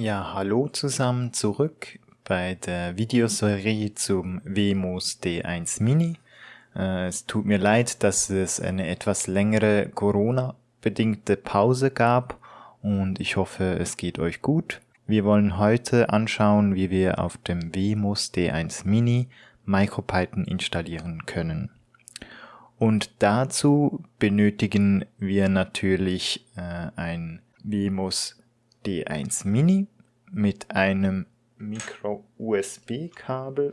Ja, hallo zusammen zurück bei der Videoserie zum WMOS D1 Mini. Äh, es tut mir leid, dass es eine etwas längere Corona-bedingte Pause gab und ich hoffe, es geht euch gut. Wir wollen heute anschauen, wie wir auf dem WMOS D1 Mini MicroPython installieren können. Und dazu benötigen wir natürlich äh, ein WMOS D1 Mini mit einem Micro-USB-Kabel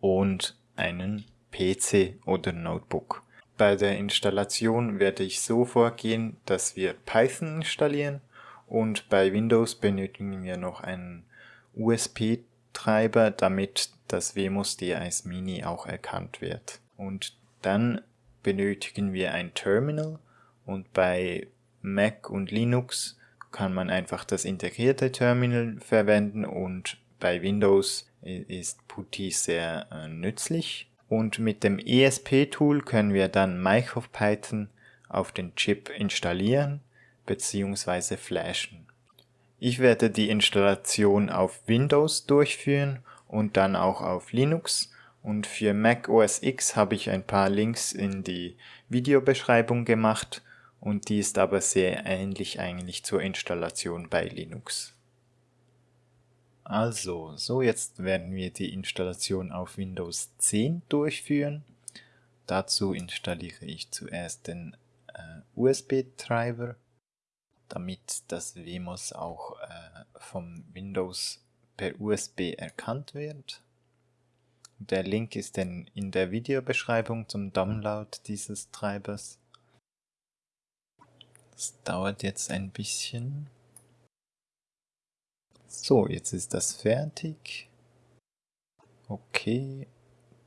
und einen PC oder Notebook. Bei der Installation werde ich so vorgehen, dass wir Python installieren und bei Windows benötigen wir noch einen USB-Treiber, damit das WMOS D1 Mini auch erkannt wird. Und dann benötigen wir ein Terminal und bei Mac und Linux kann man einfach das integrierte Terminal verwenden und bei Windows ist PuTTY sehr äh, nützlich. Und mit dem ESP-Tool können wir dann MicroPython auf den Chip installieren bzw. flashen. Ich werde die Installation auf Windows durchführen und dann auch auf Linux und für Mac OS X habe ich ein paar Links in die Videobeschreibung gemacht und die ist aber sehr ähnlich eigentlich zur Installation bei Linux. Also, so jetzt werden wir die Installation auf Windows 10 durchführen. Dazu installiere ich zuerst den äh, USB-Treiber, damit das WMOS auch äh, vom Windows per USB erkannt wird. Der Link ist dann in der Videobeschreibung zum Download dieses Treibers. Das dauert jetzt ein bisschen. So, jetzt ist das fertig. Okay,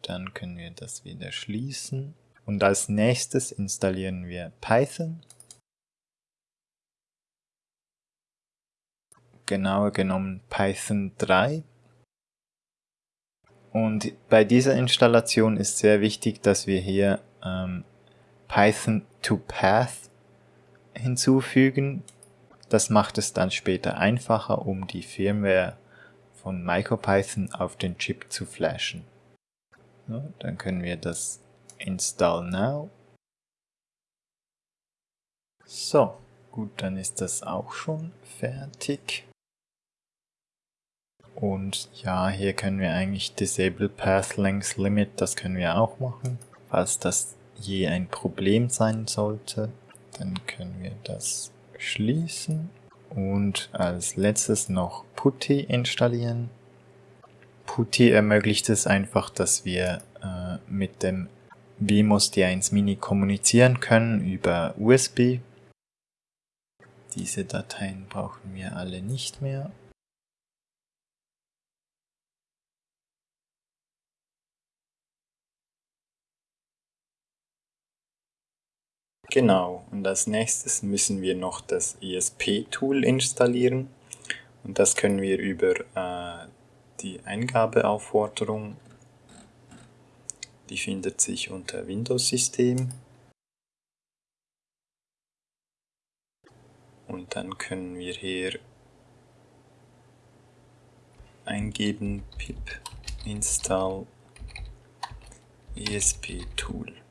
dann können wir das wieder schließen. Und als nächstes installieren wir Python. Genauer genommen Python 3. Und bei dieser Installation ist sehr wichtig, dass wir hier ähm, Python to Path hinzufügen. Das macht es dann später einfacher, um die Firmware von MicroPython auf den Chip zu flashen. So, dann können wir das Install Now. So, gut, dann ist das auch schon fertig. Und ja, hier können wir eigentlich Disable Path Length Limit, das können wir auch machen, falls das je ein Problem sein sollte. Dann können wir das schließen und als letztes noch PuTTY installieren. PuTTY ermöglicht es einfach, dass wir äh, mit dem WMOS D1 Mini kommunizieren können über USB. Diese Dateien brauchen wir alle nicht mehr. Genau, und als nächstes müssen wir noch das ESP-Tool installieren. Und das können wir über äh, die Eingabeaufforderung, die findet sich unter Windows-System. Und dann können wir hier eingeben pip install ESP-Tool.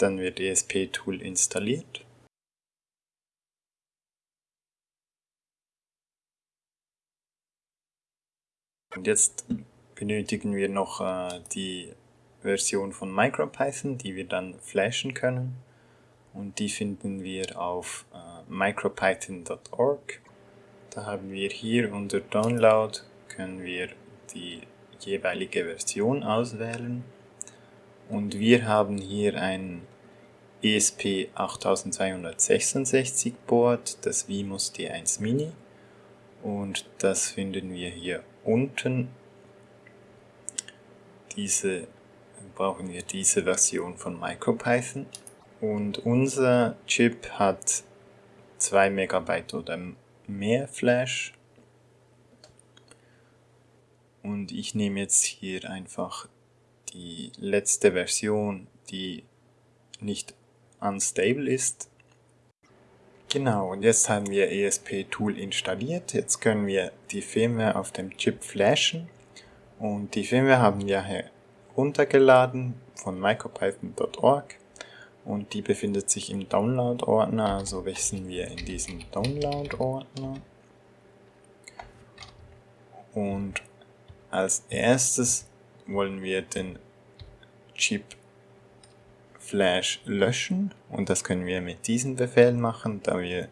Dann wird ESP-Tool installiert. Und jetzt benötigen wir noch äh, die Version von MicroPython, die wir dann flashen können. Und die finden wir auf äh, micropython.org. Da haben wir hier unter Download können wir die jeweilige Version auswählen. Und wir haben hier ein ESP8266 Board, das Vimus D1 Mini. Und das finden wir hier unten. Diese brauchen wir diese Version von MicroPython. Und unser Chip hat 2 MB oder mehr Flash. Und ich nehme jetzt hier einfach die letzte Version, die nicht unstable ist. Genau, und jetzt haben wir ESP-Tool installiert. Jetzt können wir die Firmware auf dem Chip flashen. Und die Firmware haben wir heruntergeladen von micropython.org und die befindet sich im Download-Ordner, also wechseln wir in diesen Download-Ordner. Und als erstes wollen wir den Chip Flash löschen. Und das können wir mit diesem Befehl machen, da wir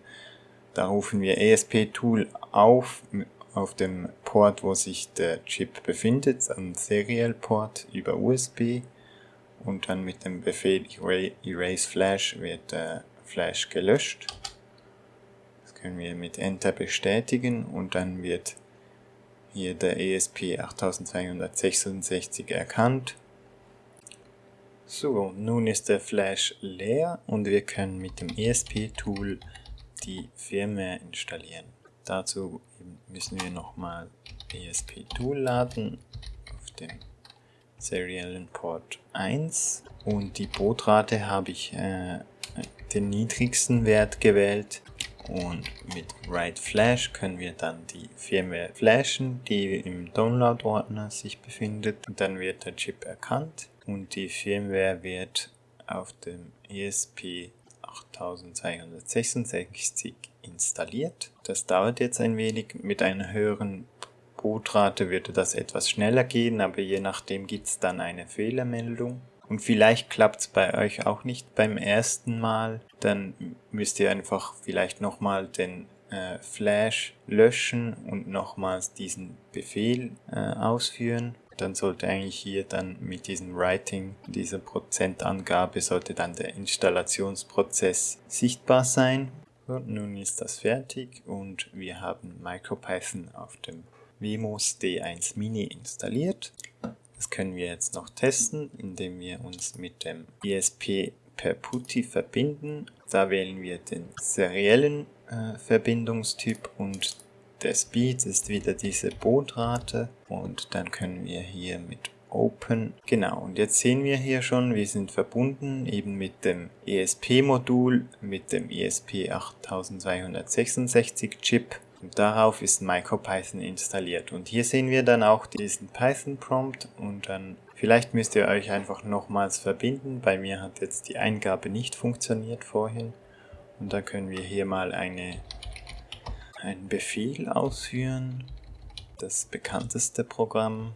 da rufen wir ESP-Tool auf auf dem Port, wo sich der Chip befindet, am Serial Port über USB und dann mit dem Befehl Erase Flash wird der Flash gelöscht. Das können wir mit Enter bestätigen. Und dann wird hier der ESP 8266 erkannt so, nun ist der Flash leer und wir können mit dem ESP-Tool die Firmware installieren. Dazu müssen wir nochmal ESP-Tool laden auf dem seriellen Port 1 und die Bootrate habe ich äh, den niedrigsten Wert gewählt und mit Write Flash können wir dann die Firmware flashen, die im Download-Ordner sich befindet und dann wird der Chip erkannt und die Firmware wird auf dem ESP 8266 installiert. Das dauert jetzt ein wenig. Mit einer höheren Bootrate würde das etwas schneller gehen, aber je nachdem gibt es dann eine Fehlermeldung. Und vielleicht klappt es bei euch auch nicht beim ersten Mal. Dann müsst ihr einfach vielleicht nochmal den äh, Flash löschen und nochmals diesen Befehl äh, ausführen dann sollte eigentlich hier dann mit diesem Writing, dieser Prozentangabe, sollte dann der Installationsprozess sichtbar sein. Und nun ist das fertig und wir haben MicroPython auf dem Vimos D1 Mini installiert. Das können wir jetzt noch testen, indem wir uns mit dem ESP per PuTTY verbinden. Da wählen wir den seriellen äh, Verbindungstyp und der Speed ist wieder diese Bootrate und dann können wir hier mit Open. Genau, und jetzt sehen wir hier schon, wir sind verbunden eben mit dem ESP-Modul, mit dem ESP 8266 Chip und darauf ist MicroPython installiert. Und hier sehen wir dann auch diesen Python-Prompt und dann vielleicht müsst ihr euch einfach nochmals verbinden. Bei mir hat jetzt die Eingabe nicht funktioniert vorhin. Und dann können wir hier mal eine einen Befehl ausführen. Das bekannteste Programm.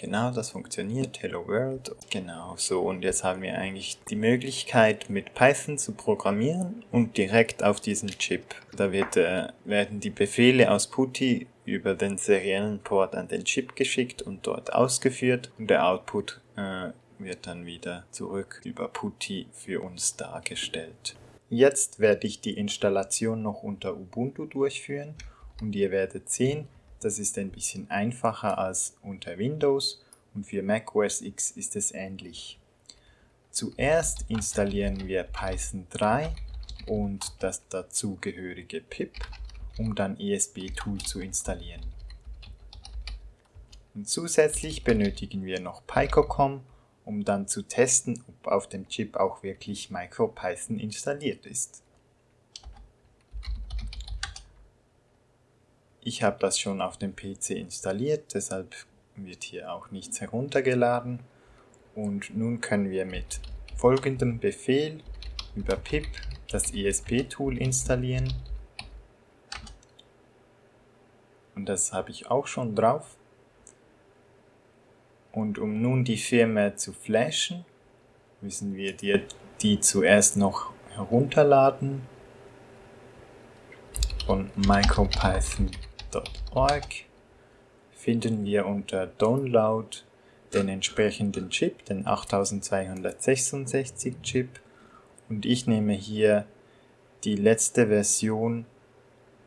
Genau, das funktioniert. Hello World. Genau, so. Und jetzt haben wir eigentlich die Möglichkeit, mit Python zu programmieren und direkt auf diesen Chip. Da wird, äh, werden die Befehle aus PuTTY über den seriellen Port an den Chip geschickt und dort ausgeführt. Und der Output äh, wird dann wieder zurück über PuTTY für uns dargestellt. Jetzt werde ich die Installation noch unter Ubuntu durchführen und ihr werdet sehen, das ist ein bisschen einfacher als unter Windows und für Mac OS X ist es ähnlich. Zuerst installieren wir Python 3 und das dazugehörige pip, um dann ESB-Tool zu installieren. Und zusätzlich benötigen wir noch PyCocom um dann zu testen, ob auf dem Chip auch wirklich MicroPython installiert ist. Ich habe das schon auf dem PC installiert, deshalb wird hier auch nichts heruntergeladen. Und nun können wir mit folgendem Befehl über pip das ESP-Tool installieren. Und das habe ich auch schon drauf. Und um nun die Firma zu flashen, müssen wir die, die zuerst noch herunterladen von micropython.org finden wir unter Download den entsprechenden Chip, den 8266 Chip und ich nehme hier die letzte Version,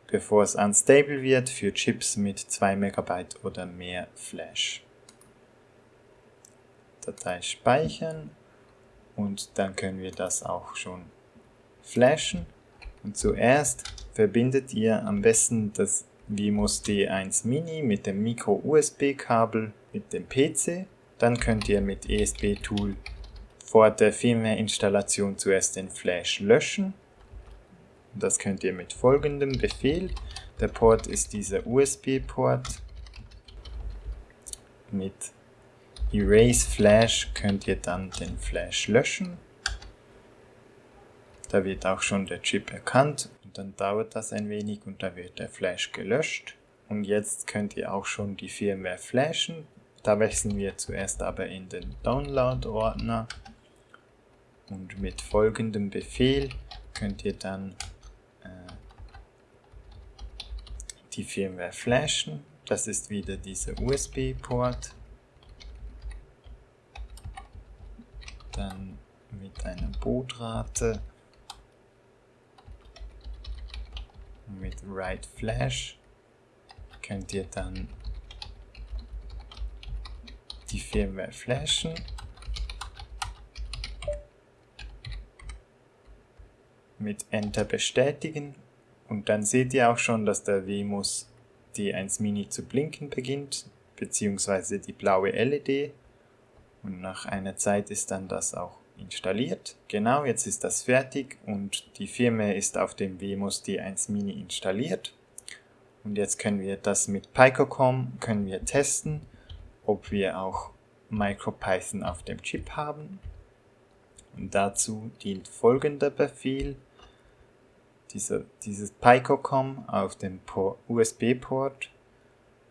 bevor es unstable wird, für Chips mit 2 MB oder mehr Flash. Datei speichern und dann können wir das auch schon flashen. Und zuerst verbindet ihr am besten das Vimos D1 Mini mit dem Micro-USB-Kabel mit dem PC. Dann könnt ihr mit ESP-Tool vor der Firmware-Installation zuerst den Flash löschen. Das könnt ihr mit folgendem Befehl. Der Port ist dieser USB-Port. Mit Erase Flash könnt ihr dann den Flash löschen. Da wird auch schon der Chip erkannt dann dauert das ein wenig und da wird der Flash gelöscht. Und jetzt könnt ihr auch schon die Firmware flashen. Da wechseln wir zuerst aber in den Download-Ordner und mit folgendem Befehl könnt ihr dann äh, die Firmware flashen. Das ist wieder dieser USB-Port. Dann mit einer Bootrate mit Write Flash könnt ihr dann die Firmware flashen. Mit Enter bestätigen und dann seht ihr auch schon, dass der WMOS D1 Mini zu blinken beginnt, beziehungsweise die blaue LED und nach einer Zeit ist dann das auch installiert. Genau, jetzt ist das fertig und die Firmware ist auf dem WMOS D1 Mini installiert. Und jetzt können wir das mit PyCocom können wir testen, ob wir auch MicroPython auf dem Chip haben. Und dazu dient folgender Befehl. Diese, dieses PyCocom auf dem USB-Port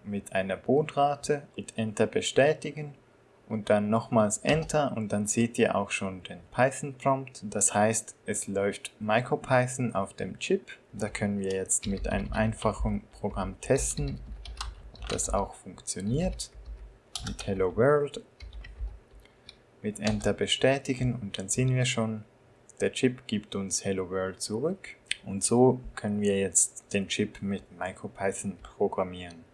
mit einer Bootrate mit Enter bestätigen und dann nochmals Enter und dann seht ihr auch schon den Python-Prompt. Das heißt, es läuft MicroPython auf dem Chip. Da können wir jetzt mit einem einfachen Programm testen, ob das auch funktioniert. Mit Hello World, mit Enter bestätigen und dann sehen wir schon, der Chip gibt uns Hello World zurück. Und so können wir jetzt den Chip mit MicroPython programmieren.